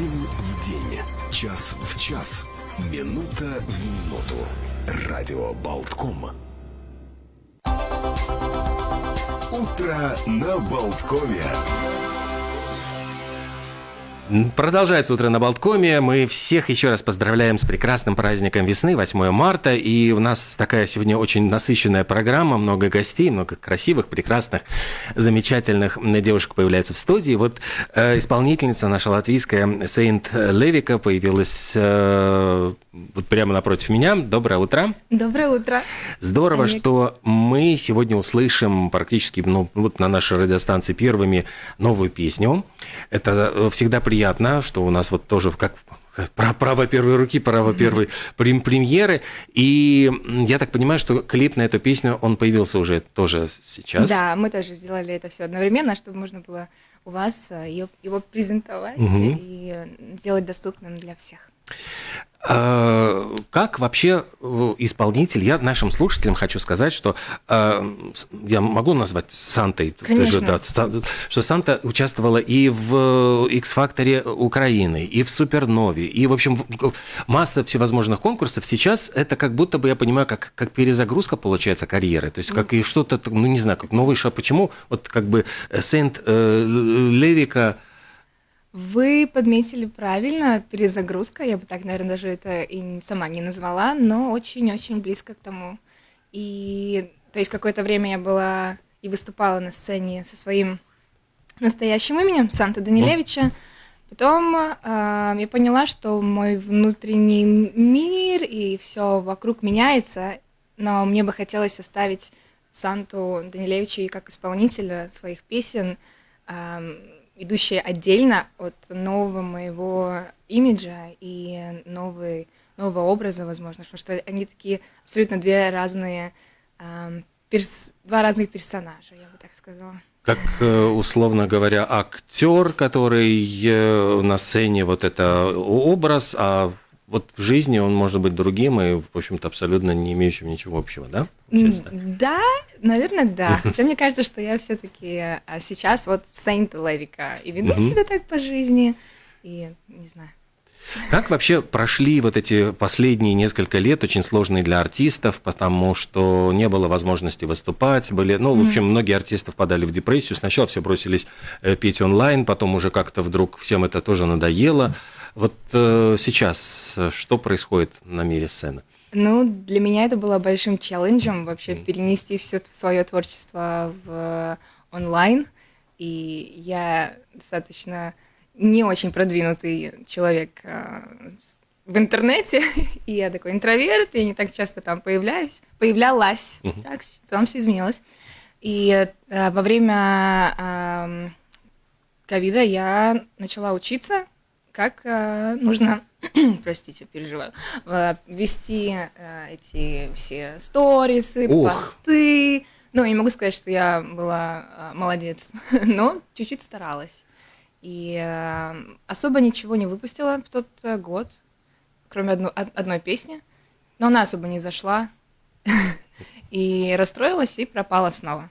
День в день, час в час, минута в минуту. Радио Болтком. Утро на Болткове. Продолжается утро на Болткоме. Мы всех еще раз поздравляем с прекрасным праздником весны, 8 марта. И у нас такая сегодня очень насыщенная программа, много гостей, много красивых, прекрасных, замечательных девушек появляется в студии. Вот э, исполнительница наша латвийская Сейнт Левика появилась э, вот прямо напротив меня. Доброе утро. Доброе утро. Здорово, Олег. что мы сегодня услышим практически ну, вот на нашей радиостанции первыми новую песню. Это всегда приятно приятно, что у нас вот тоже как право первой руки, право первой премьеры. И я так понимаю, что клип на эту песню, он появился уже тоже сейчас. Да, мы тоже сделали это все одновременно, чтобы можно было у вас э, его презентовать угу. и сделать доступным для всех. А, как вообще э, исполнитель, я нашим слушателям хочу сказать, что э, я могу назвать Сантой, Конечно. да, что Санта участвовала и в X-факторе Украины, и в Супернове, и, в общем, масса всевозможных конкурсов. Сейчас это как будто бы, я понимаю, как, как перезагрузка получается карьеры, то есть как и что-то, ну не знаю, как новый шаг. Почему вот как бы Сент э, Левика вы подметили правильно, перезагрузка, я бы так, наверное, даже это и сама не назвала, но очень-очень близко к тому. И то есть какое-то время я была и выступала на сцене со своим настоящим именем Санта Данилевича. Потом э, я поняла, что мой внутренний мир и все вокруг меняется, но мне бы хотелось оставить Санту Данилевича и как исполнителя своих песен. Э, идущие отдельно от нового моего имиджа и новый, нового образа, возможно, потому что они такие абсолютно две разные, э, перс, два разных персонажа, я бы так сказала. Как, э, условно говоря, актер, который э, на сцене вот это образ, а вот в жизни он может быть другим и, в общем-то, абсолютно не имеющим ничего общего, да? Да, наверное, да. Хотя мне кажется, что я все-таки а, сейчас вот Сейнт Левика и веду себя так по жизни, и не знаю. Как вообще прошли вот эти последние несколько лет, очень сложные для артистов, потому что не было возможности выступать, были, ну, в общем, многие артисты впадали в депрессию, сначала все бросились э, петь онлайн, потом уже как-то вдруг всем это тоже надоело. Вот э, сейчас э, что происходит на мире сцены? Ну, для меня это было большим челленджем вообще перенести все свое творчество в онлайн. И я достаточно не очень продвинутый человек э, в интернете, и я такой интроверт, я не так часто там появляюсь, появлялась, uh-huh. так, потом все изменилось. И э, во время ковида я начала учиться как э, нужно, простите, переживаю, э, вести э, эти все сторисы, Ух. посты. Ну, не могу сказать, что я была э, молодец, но чуть-чуть старалась. И э, особо ничего не выпустила в тот э, год, кроме одну, одной песни, но она особо не зашла. и расстроилась и пропала снова.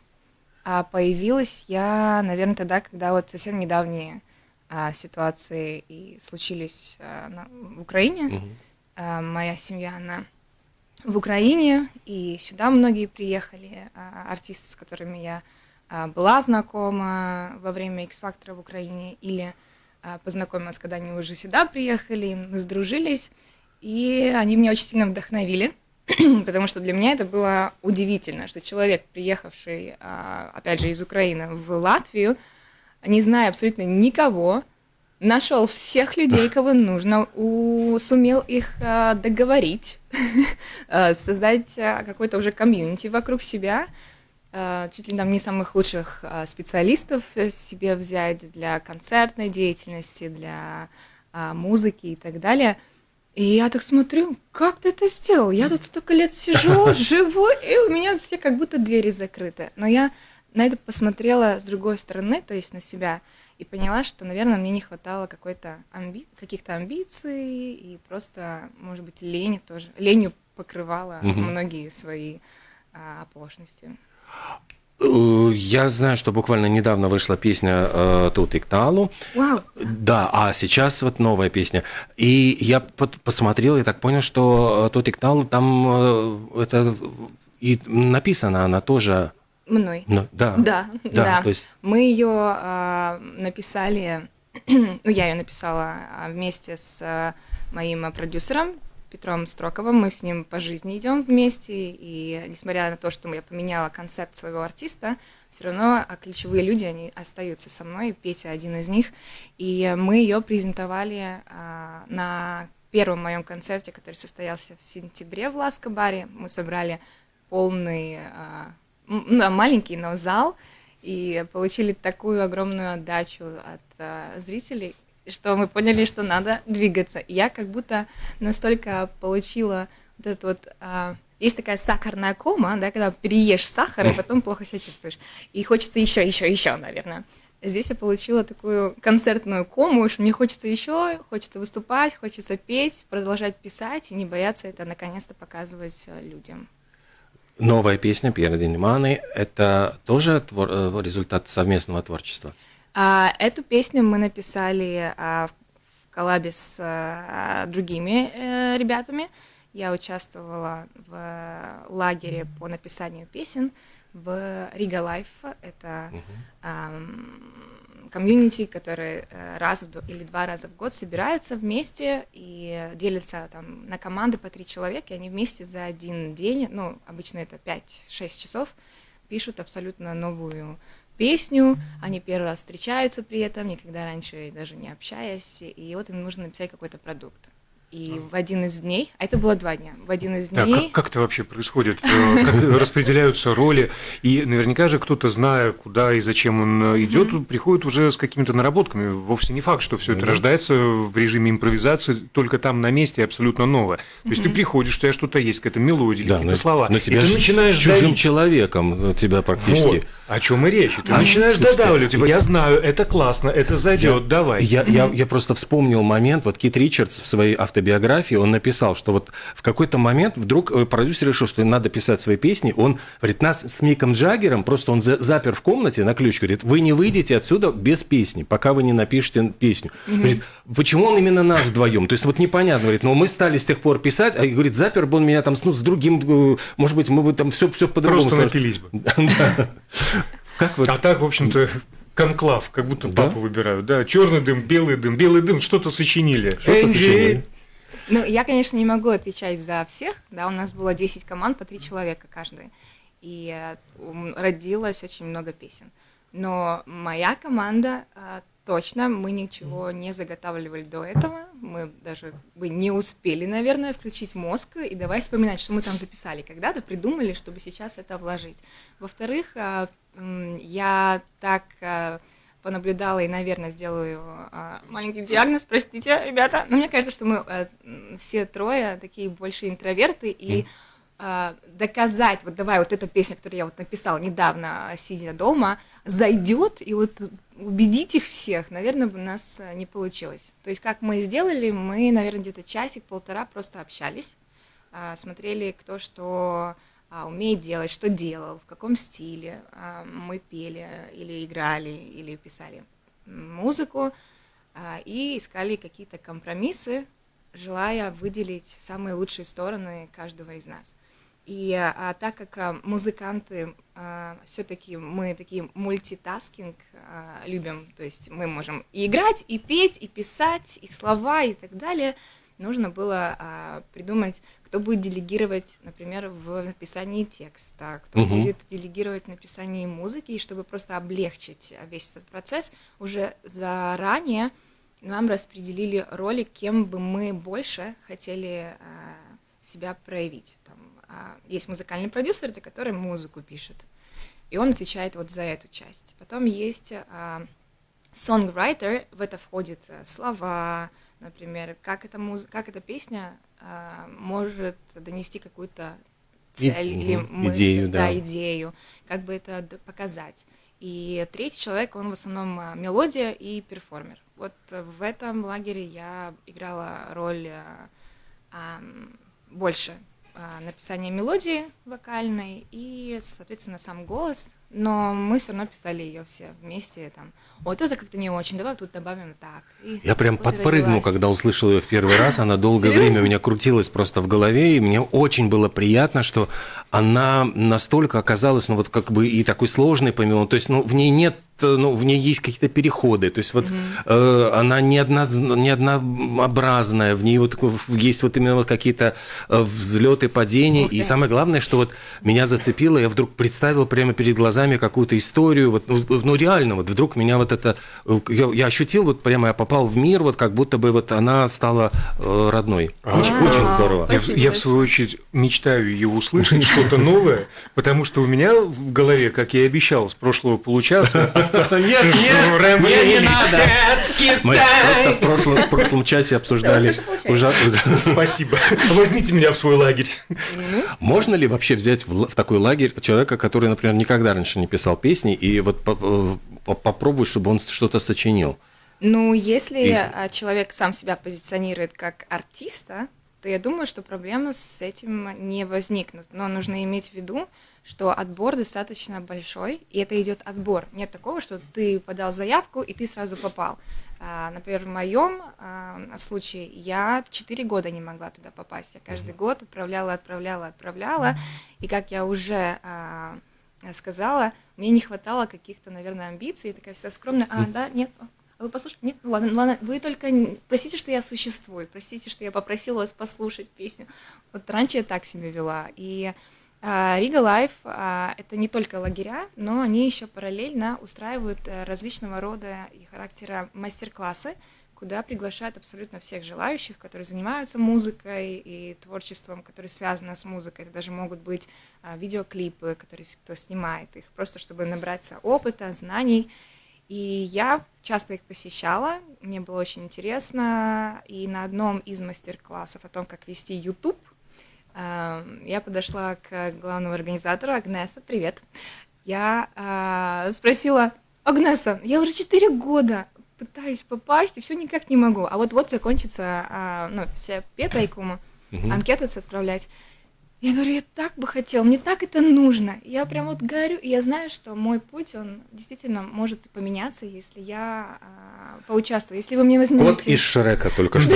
А появилась я, наверное, тогда, когда вот совсем недавние а, ситуации и случились а, на, в Украине. Угу. А, моя семья, она в Украине, и сюда многие приехали, а, артисты, с которыми я была знакома во время X-фактора в Украине, или а, познакомилась, когда они уже сюда приехали, мы сдружились, и они меня очень сильно вдохновили, потому что для меня это было удивительно, что человек, приехавший, а, опять же, из Украины в Латвию, не зная абсолютно никого, нашел всех людей, кого нужно, у, сумел их а, договорить, а, создать а, какой-то уже комьюнити вокруг себя, а, чуть ли там не самых лучших а, специалистов себе взять для концертной деятельности, для а, музыки и так далее. И я так смотрю, как ты это сделал? Я тут столько лет сижу, живу, и у меня все как будто двери закрыты. Но я на это посмотрела с другой стороны, то есть на себя, и поняла, что, наверное, мне не хватало какой-то амби... каких-то амбиций, и просто, может быть, лень тоже, ленью покрывала угу. многие свои а, оплошности. Э, я знаю, что буквально недавно вышла песня э, «Тут и Кталу». Вау! Да, а сейчас вот новая песня. И я посмотрел и так понял, что э, «Тут и Кталу» там э, это и написана она тоже... Мной. Ну, да. Да, да. да. То есть... Мы ее э, написали, ну, я ее написала а, вместе с моим продюсером Петром Строковым. Мы с ним по жизни идем вместе, и несмотря на то, что я поменяла концепт своего артиста, все равно а, ключевые люди, они остаются со мной, Петя один из них, и мы ее презентовали а, на первом моем концерте, который состоялся в сентябре в Ласкобаре. Мы собрали полный, а, ну, маленький, но зал, и получили такую огромную отдачу от а, зрителей, что мы поняли, что надо двигаться. Я как будто настолько получила вот это вот... А, есть такая сахарная кома, да, когда переешь сахар, и потом плохо себя чувствуешь. И хочется еще, еще, еще, наверное. Здесь я получила такую концертную кому, что мне хочется еще, хочется выступать, хочется петь, продолжать писать и не бояться это наконец-то показывать э, людям. Новая песня Пьера Дениманы – это тоже твор- э, результат совместного творчества? А, эту песню мы написали а, в коллабе с а, другими а, ребятами. Я участвовала в лагере по написанию песен в Riga Live. Это комьюнити, которые э, раз в, или два раза в год собираются вместе и делятся там на команды по три человека, и они вместе за один день, ну, обычно это 5-6 часов, пишут абсолютно новую песню, они первый раз встречаются при этом, никогда раньше даже не общаясь, и вот им нужно написать какой-то продукт. И в один из дней, а это было два дня, в один из дней... Да, как, как это вообще происходит? Э, как распределяются роли? И наверняка же кто-то, зная, куда и зачем он идет, приходит уже с какими-то наработками. Вовсе не факт, что все это рождается в режиме импровизации, только там на месте абсолютно новое. То есть ты приходишь, у тебя что-то есть, какая-то мелодия, какие-то слова. Но тебя и ты начинаешь с чужим человеком, тебя практически... Вот. О чем и речь. Ты а, начинаешь слушайте, додавливать. Типа, я знаю, это классно, это зайдет, давай. Я, я, я просто вспомнил момент, вот Кит Ричардс в своей автобиографии, он написал, что вот в какой-то момент вдруг э, продюсер решил, что надо писать свои песни. Он говорит, нас с Миком Джаггером, просто он запер в комнате на ключ, говорит, вы не выйдете отсюда без песни, пока вы не напишете песню. Угу. Говорит, почему он именно нас вдвоем? То есть вот непонятно, говорит, но мы стали с тех пор писать, а говорит, запер бы он меня там ну, с другим, э, может быть, мы бы там все, все по-другому. Просто напились бы. Как вот... А так, в общем-то, конклав, как будто да? папу выбирают. Да, черный дым, белый дым, белый дым, что-то сочинили. Что-то сочинили. Ну, я, конечно, не могу отвечать за всех. Да, у нас было 10 команд по 3 человека каждый. И э, родилось очень много песен. Но моя команда э, точно, мы ничего не заготавливали до этого. Мы даже бы не успели, наверное, включить мозг и давай вспоминать, что мы там записали когда-то, придумали, чтобы сейчас это вложить. Во-вторых, э, я так понаблюдала и, наверное, сделаю маленький диагноз, простите, ребята, но мне кажется, что мы все трое такие больше интроверты, и э, доказать, вот давай, вот эта песня, которую я вот написала недавно, сидя дома, зайдет, и вот убедить их всех, наверное, бы у нас э, не получилось. То есть, как мы сделали, мы, наверное, где-то часик-полтора просто общались, э, смотрели, кто что э, умеет делать, что делал, в каком стиле э, мы пели или играли, или писали музыку, э, и искали какие-то компромиссы, желая выделить самые лучшие стороны каждого из нас. И а, так как а, музыканты а, все-таки мы такие мультитаскинг а, любим, то есть мы можем и играть, и петь, и писать, и слова, и так далее, нужно было а, придумать, кто будет делегировать, например, в написании текста, кто угу. будет делегировать в написании музыки, и чтобы просто облегчить весь этот процесс, уже заранее нам распределили роли, кем бы мы больше хотели а, себя проявить. Там, а, есть музыкальный продюсер, это который музыку пишет, и он отвечает вот за эту часть. Потом есть а, songwriter, в это входит а, слова, например, как эта, муз... как эта песня а, может донести какую-то цель и, или мысль, идею, да. да, идею, как бы это показать. И третий человек, он в основном а, мелодия и перформер. Вот в этом лагере я играла роль а, а, больше а, написания мелодии вокальной и, соответственно, сам голос, но мы все равно писали ее все вместе. Там, вот это как-то не очень, давай тут добавим так. И Я прям подпрыгнул, когда услышал ее в первый раз. Она долгое время у меня крутилась просто в голове, и мне очень было приятно, что она настолько оказалась, ну вот как бы и такой сложной помимо, то есть, ну в ней нет ну, в ней есть какие-то переходы, то есть вот mm-hmm. э, она не, одна, не однообразная, в ней вот есть вот именно вот какие-то э, взлеты, падения, okay. и самое главное, что вот меня зацепило, я вдруг представил прямо перед глазами какую-то историю, вот, ну, ну реально, вот вдруг меня вот это, э, я, я ощутил, вот прямо я попал в мир, вот как будто бы вот она стала э, родной. Очень, а, очень здорово. Я, я в свою очередь мечтаю ее услышать, что-то новое, потому что у меня в голове, как я и обещал с прошлого получаса, нет, нет, не надо. Мы просто в прошлом, часе обсуждали. Спасибо. Возьмите меня в свой лагерь. Можно ли вообще взять в такой лагерь человека, который, например, никогда раньше не писал песни, и вот э, попробуй, чтобы он что-то сочинил? Ну, если и... человек сам себя позиционирует как артиста, то я думаю, что проблемы с этим не возникнут. Но нужно иметь в виду, что отбор достаточно большой, и это идет отбор. Нет такого, что ты подал заявку, и ты сразу попал. А, например, в моем а, случае я 4 года не могла туда попасть. Я каждый год отправляла, отправляла, отправляла. И как я уже а, сказала, мне не хватало каких-то, наверное, амбиций. Такая вся скромная, а, да, нет, а вы послушайте, нет, ну ладно, ладно, вы только простите, что я существую, простите, что я попросила вас послушать песню. Вот раньше я так себя вела. И а, Riga Live а, это не только лагеря, но они еще параллельно устраивают э, различного рода и характера мастер-классы, куда приглашают абсолютно всех желающих, которые занимаются музыкой и творчеством, которые связаны с музыкой. Это даже могут быть а, видеоклипы, которые кто снимает их, просто чтобы набраться опыта, знаний. И я часто их посещала, мне было очень интересно. И на одном из мастер-классов о том, как вести YouTube, я подошла к главному организатору Агнеса, привет. Я э, спросила, Агнеса, я уже 4 года пытаюсь попасть, и все никак не могу. А вот-вот закончится э, ну, вся петайкума, угу. анкеты отправлять. Я говорю, я так бы хотел, мне так это нужно. Я прям вот горю, и я знаю, что мой путь, он действительно может поменяться, если я а, поучаствую, если вы мне возьмете. Кот из Шрека только что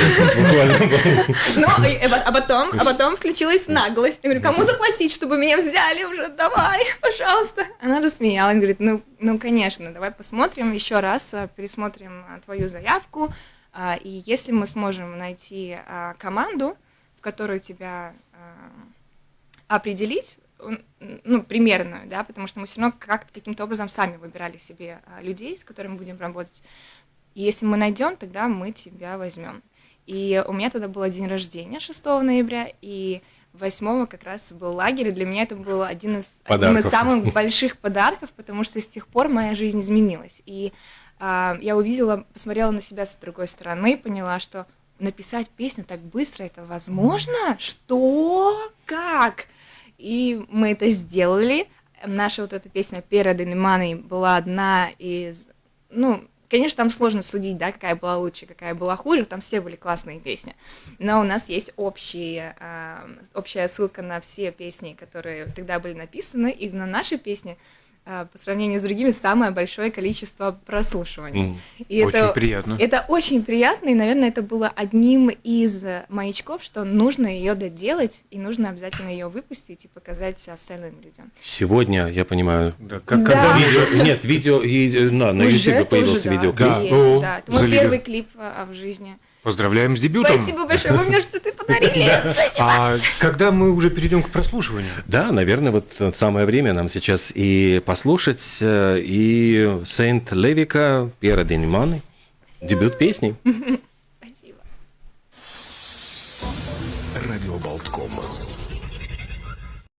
Ну, а потом, а потом включилась наглость. Я говорю, кому заплатить, чтобы меня взяли уже, давай, пожалуйста. Она рассмеялась, говорит, ну, ну, конечно, давай посмотрим еще раз, а, пересмотрим а, твою заявку, и если мы сможем найти команду, в которую тебя определить, ну, примерно, да, потому что мы все равно как каким-то образом сами выбирали себе а, людей, с которыми будем работать. И если мы найдем, тогда мы тебя возьмем. И у меня тогда был день рождения 6 ноября, и 8 как раз был лагерь, и для меня это был один из, один из самых больших подарков, потому что с тех пор моя жизнь изменилась. И а, я увидела, посмотрела на себя с другой стороны, поняла, что написать песню так быстро, это возможно? Что? Как? И мы это сделали. Наша вот эта песня «Пера Денеманы» была одна из... Ну, конечно, там сложно судить, да, какая была лучше, какая была хуже, там все были классные песни. Но у нас есть общие, э, общая ссылка на все песни, которые тогда были написаны, и на наши песни а, по сравнению с другими самое большое количество прослушиваний. Mm, и очень это, приятно. Это очень приятно, и, наверное, это было одним из маячков, что нужно ее доделать, и нужно обязательно ее выпустить и показать остальным людям. Сегодня, я понимаю, да, как, да. когда видео... Нет, видео... И, на, на YouTube появился да, видеоклип. Да, есть, да. Это мой первый клип а, в жизни. Поздравляем с дебютом. Спасибо большое, вы мне что-то подарили. А когда мы уже перейдем к прослушиванию? Да, наверное, вот самое время нам сейчас и послушать э, и Сейнт Левика Пьера Денеманы, дебют песни. Спасибо. Радио Болтком.